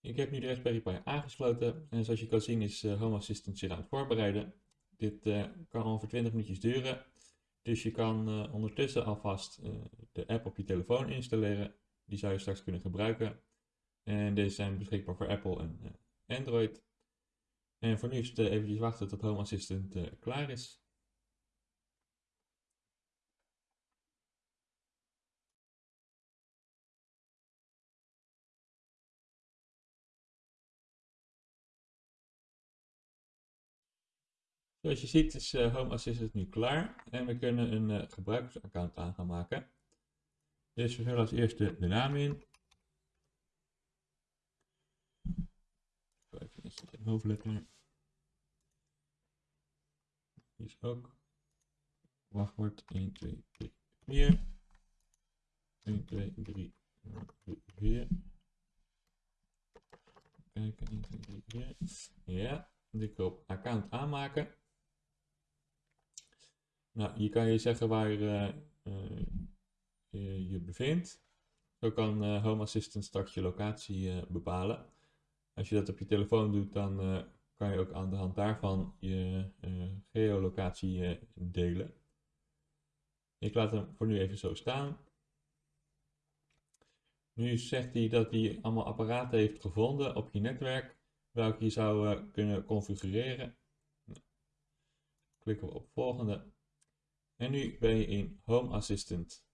Ik heb nu de Raspberry Pi aangesloten en zoals je kan zien is uh, Home Assistant zich aan het voorbereiden. Dit uh, kan ongeveer 20 minuutjes duren, dus je kan uh, ondertussen alvast de app op je telefoon installeren. Die zou je straks kunnen gebruiken. En deze zijn beschikbaar voor Apple en Android. En voor nu is het eventjes wachten tot Home Assistant klaar is. Zoals je ziet is uh, Home Assistant nu klaar en we kunnen een uh, gebruikersaccount aan gaan maken. Dus we vullen als eerste de naam in. Even een hoofdletter. Hier is ook wachtwoord 1, 2, 3, 4. 1, 2, 3, 4. Kijken, 1, 2, 3, 4. Ja, ik op account aanmaken. Nou, hier kan je zeggen waar je je bevindt. Zo kan Home Assistant straks je locatie bepalen. Als je dat op je telefoon doet, dan kan je ook aan de hand daarvan je geolocatie delen. Ik laat hem voor nu even zo staan. Nu zegt hij dat hij allemaal apparaten heeft gevonden op je netwerk, welke je zou kunnen configureren. Nou, klikken we op volgende. En nu ben je in Home Assistant.